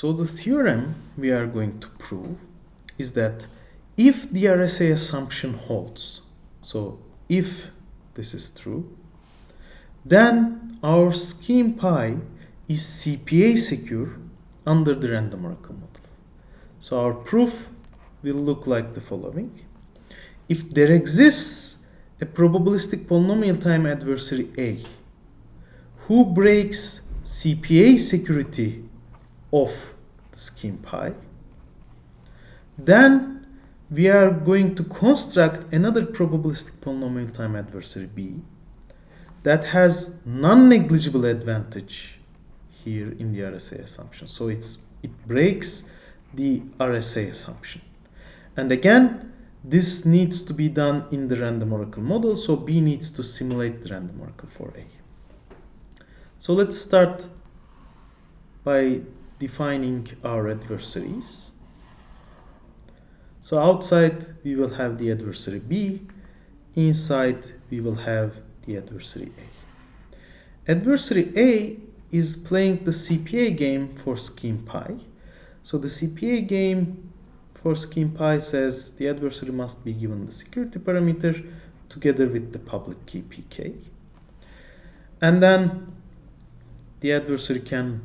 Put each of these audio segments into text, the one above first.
So the theorem we are going to prove is that if the RSA assumption holds, so if this is true, then our scheme pi is CPA secure under the random oracle model. So our proof will look like the following. If there exists a probabilistic polynomial time adversary A who breaks CPA security of scheme pi, then we are going to construct another probabilistic polynomial time adversary B that has non-negligible advantage here in the RSA assumption. So it's it breaks the RSA assumption. And again, this needs to be done in the random oracle model, so B needs to simulate the random oracle for A. So let's start by defining our adversaries. So outside we will have the adversary B, inside we will have the adversary A. Adversary A is playing the CPA game for scheme pi. So the CPA game for scheme pi says the adversary must be given the security parameter together with the public key pk. And then the adversary can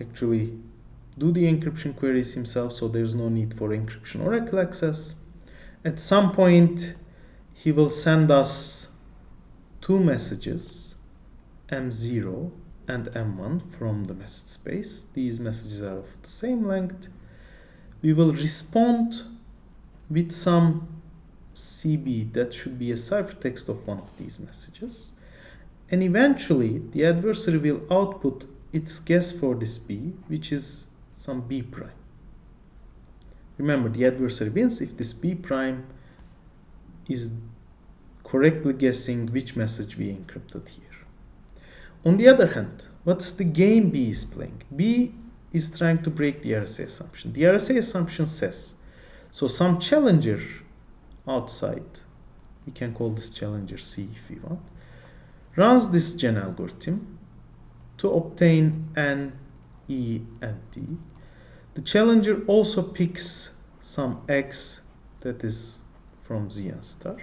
actually do the encryption queries himself so there's no need for encryption oracle access. At some point he will send us two messages m0 and m1 from the message space. These messages are of the same length. We will respond with some CB that should be a ciphertext of one of these messages. And eventually the adversary will output its guess for this B, which is some B prime. Remember, the adversary wins if this B prime is correctly guessing which message we encrypted here. On the other hand, what's the game B is playing? B is trying to break the RSA assumption. The RSA assumption says, so some challenger outside, we can call this challenger C if we want, runs this gen algorithm to obtain N, E, and D. The challenger also picks some X that is from Zn star.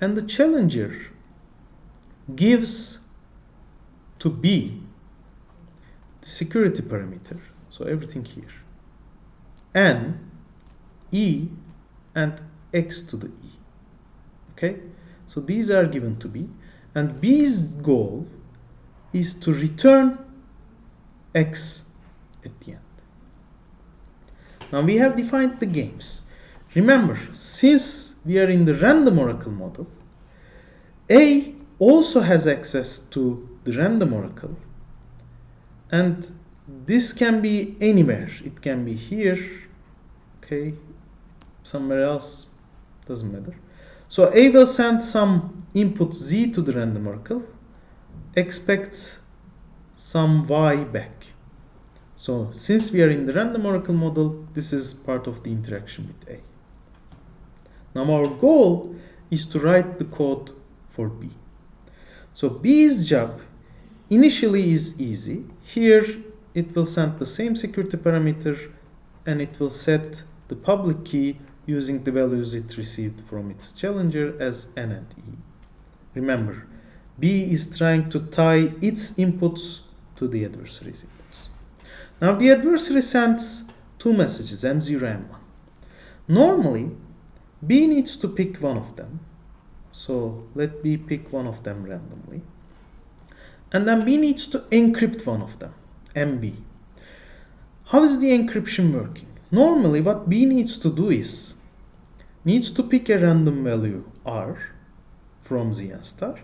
And the challenger gives to B the security parameter, so everything here, N, E, and X to the E. Okay, so these are given to B, and B's goal is to return X at the end. Now we have defined the games. Remember, since we are in the random oracle model, A also has access to the random oracle and this can be anywhere it can be here okay somewhere else doesn't matter so a will send some input z to the random oracle expects some y back so since we are in the random oracle model this is part of the interaction with a now our goal is to write the code for b so B's job initially is easy. Here it will send the same security parameter and it will set the public key using the values it received from its challenger as N and E. Remember, B is trying to tie its inputs to the adversary's inputs. Now the adversary sends two messages, M0 and M1. Normally, B needs to pick one of them so let B pick one of them randomly. And then B needs to encrypt one of them, MB. How is the encryption working? Normally what B needs to do is, needs to pick a random value R from Zn star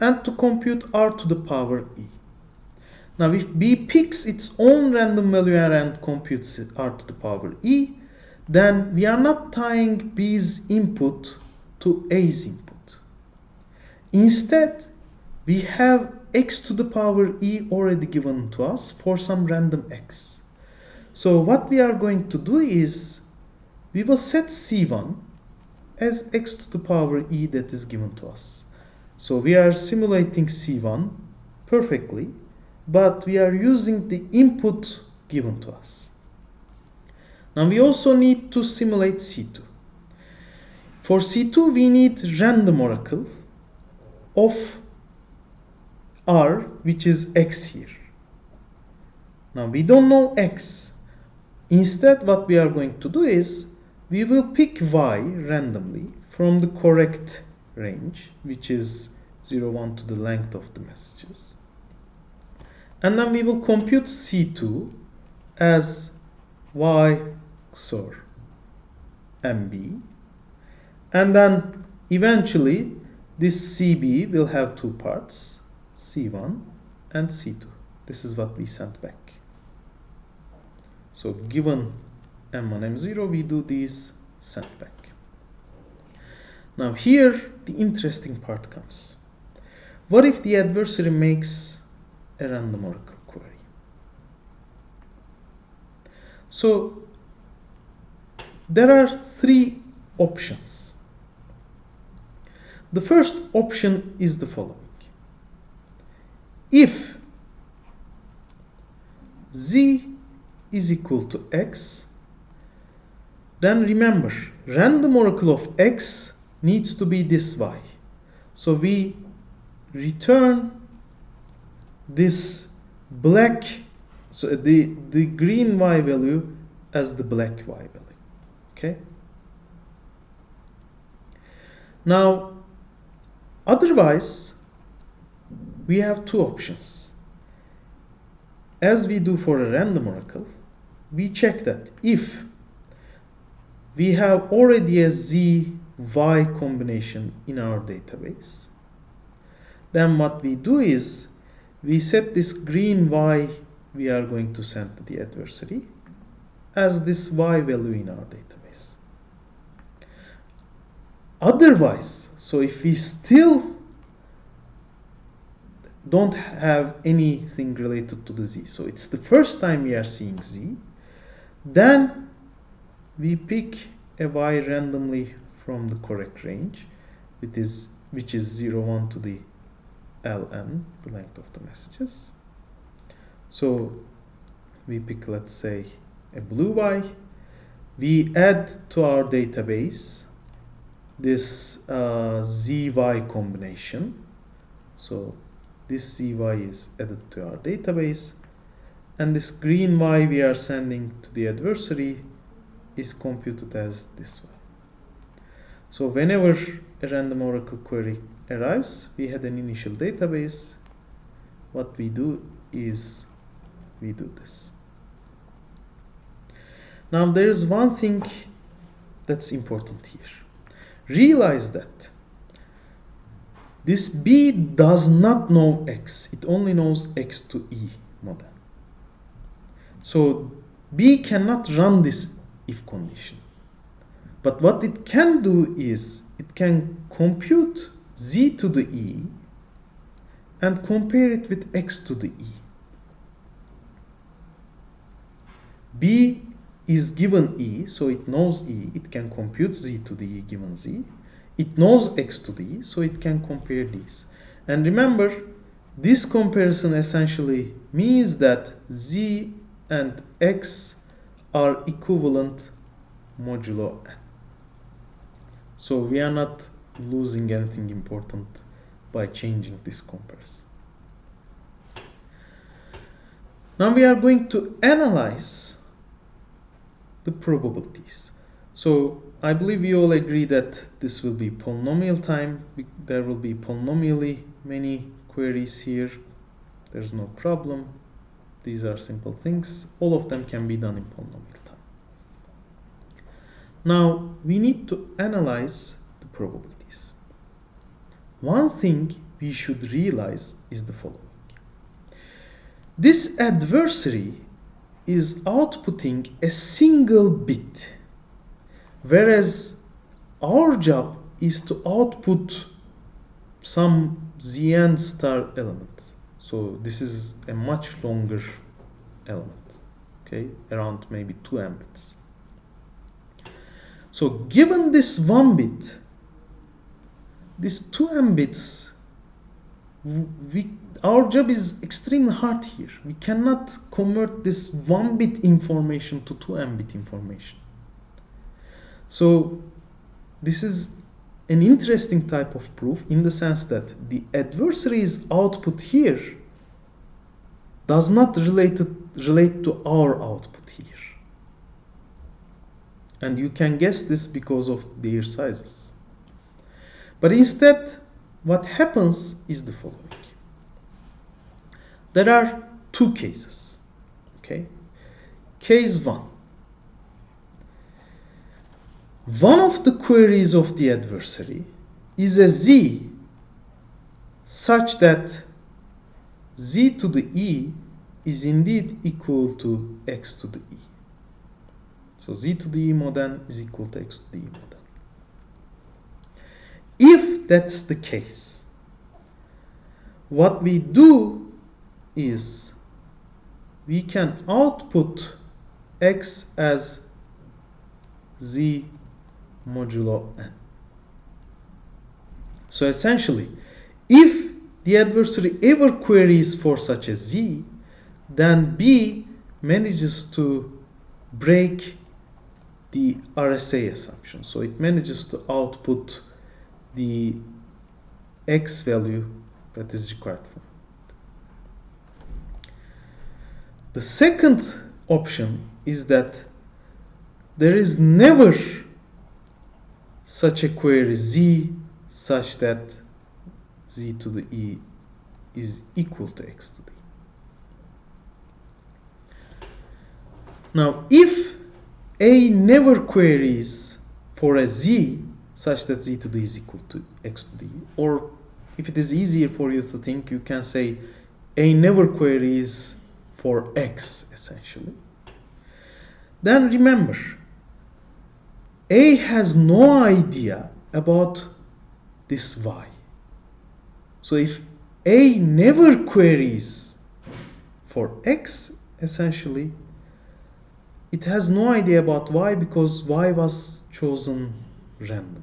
and to compute R to the power E. Now if B picks its own random value and computes R to the power E, then we are not tying B's input to A's input. Instead, we have x to the power e already given to us for some random x. So what we are going to do is we will set c1 as x to the power e that is given to us. So we are simulating c1 perfectly, but we are using the input given to us. Now we also need to simulate C2. For C2 we need random oracle of R which is X here. Now we don't know X. Instead what we are going to do is we will pick Y randomly from the correct range which is 0, 1 to the length of the messages. And then we will compute C2 as Y XOR MB. And then eventually this CB will have two parts, C1 and C2. This is what we sent back. So given M1, M0, we do these sent back. Now here the interesting part comes. What if the adversary makes a random oracle query? So there are three options. The first option is the following. If z is equal to x, then remember, random oracle of x needs to be this y. So we return this black, so the, the green y value as the black y value. Okay. Now, otherwise, we have two options. As we do for a random oracle, we check that if we have already a z y combination in our database, then what we do is we set this green y we are going to send to the adversary as this y value in our database. Otherwise, so if we still don't have anything related to the z, so it's the first time we are seeing z, then we pick a y randomly from the correct range, which is, which is 0, 1 to the ln, the length of the messages. So we pick, let's say, a blue y. We add to our database this uh, zy combination. So this zy is added to our database. And this green y we are sending to the adversary is computed as this one. So whenever a random oracle query arrives, we had an initial database. What we do is we do this. Now there is one thing that's important here. Realize that this B does not know X. It only knows X to E model. So B cannot run this if condition. But what it can do is it can compute Z to the E and compare it with X to the E. B is given E, so it knows E, it can compute Z to the E given Z. It knows X to the E, so it can compare these. And remember, this comparison essentially means that Z and X are equivalent modulo N. So we are not losing anything important by changing this comparison. Now we are going to analyze the probabilities. So I believe we all agree that this will be polynomial time. There will be polynomially many queries here. There's no problem. These are simple things. All of them can be done in polynomial time. Now we need to analyze the probabilities. One thing we should realize is the following. This adversary is outputting a single bit, whereas our job is to output some Zn star element. So this is a much longer element, okay, around maybe 2 m bits. So given this one bit, this 2 m bits, we, our job is extremely hard here. We cannot convert this one bit information to two n bit information. So this is an interesting type of proof in the sense that the adversary's output here does not relate to, relate to our output. And you can guess this because of their sizes. But instead, what happens is the following. There are two cases. Okay. Case 1. One of the queries of the adversary is a z such that z to the e is indeed equal to x to the e. So z to the e mod n is equal to x to the e mod n. If that's the case, what we do is we can output x as z modulo n. So essentially, if the adversary ever queries for such a z, then B manages to break the RSA assumption. So it manages to output the x value that is required for. The second option is that there is never such a query z such that z to the e is equal to x to the e. Now, if a never queries for a z such that z to the is equal to x to e, or if it is easier for you to think, you can say a never queries for x essentially. Then remember, a has no idea about this y. So if a never queries for x, essentially, it has no idea about y because y was chosen randomly.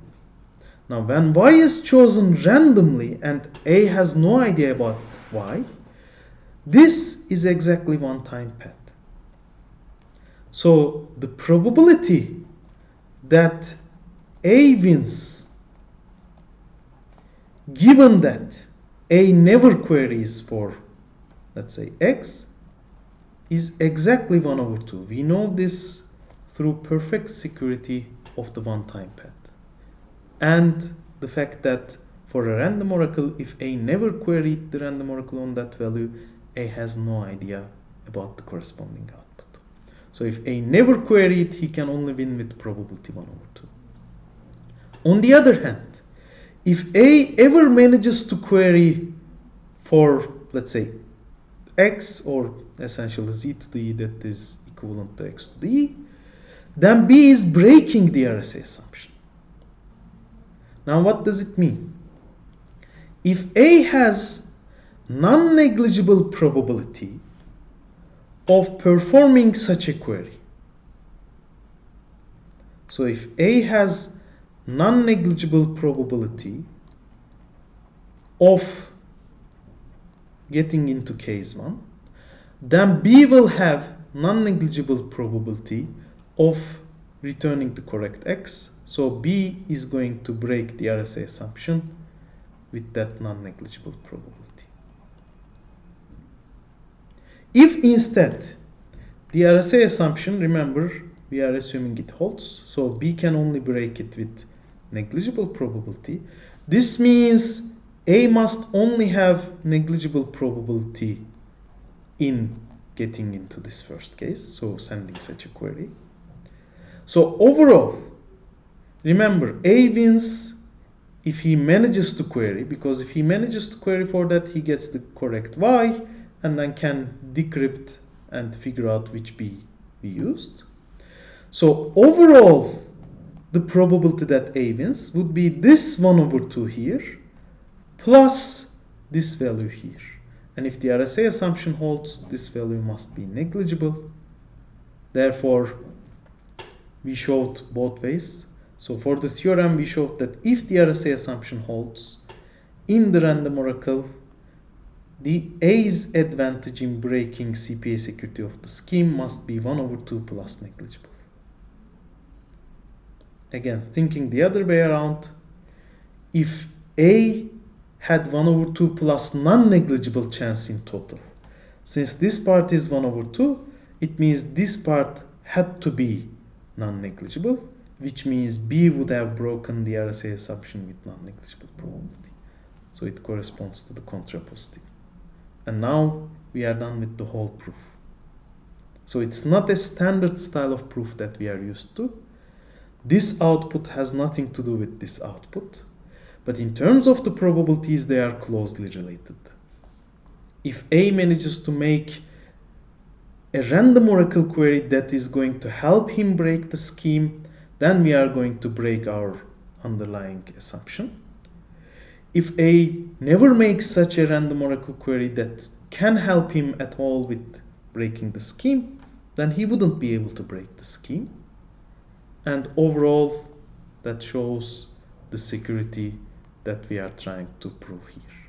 Now, when y is chosen randomly and a has no idea about y, this is exactly one-time pad. So the probability that A wins, given that A never queries for, let's say, X, is exactly 1 over 2. We know this through perfect security of the one-time pad. And the fact that for a random oracle, if A never queried the random oracle on that value, A has no idea about the corresponding output. So if A never queried, he can only win with probability 1 over 2. On the other hand, if A ever manages to query for, let's say, x or essentially z to the e that is equivalent to x to the e, then B is breaking the RSA assumption. Now what does it mean? If A has non-negligible probability of performing such a query, so if A has non-negligible probability of getting into case 1, then B will have non-negligible probability of returning the correct X. So B is going to break the RSA assumption with that non-negligible probability. If instead the RSA assumption, remember, we are assuming it holds, so B can only break it with negligible probability. This means A must only have negligible probability in getting into this first case, so sending such a query. So overall, remember, A wins if he manages to query, because if he manages to query for that, he gets the correct Y and then can decrypt and figure out which B we used. So overall, the probability that A wins would be this 1 over 2 here plus this value here. And if the RSA assumption holds, this value must be negligible. Therefore, we showed both ways. So for the theorem, we showed that if the RSA assumption holds in the random oracle, the A's advantage in breaking CPA security of the scheme must be 1 over 2 plus negligible. Again, thinking the other way around, if A had 1 over 2 plus non-negligible chance in total, since this part is 1 over 2, it means this part had to be non-negligible, which means B would have broken the RSA assumption with non-negligible probability. So it corresponds to the contrapositive. And now we are done with the whole proof. So it's not a standard style of proof that we are used to. This output has nothing to do with this output. But in terms of the probabilities, they are closely related. If A manages to make a random oracle query that is going to help him break the scheme, then we are going to break our underlying assumption. If A never makes such a random oracle query that can help him at all with breaking the scheme, then he wouldn't be able to break the scheme. And overall, that shows the security that we are trying to prove here.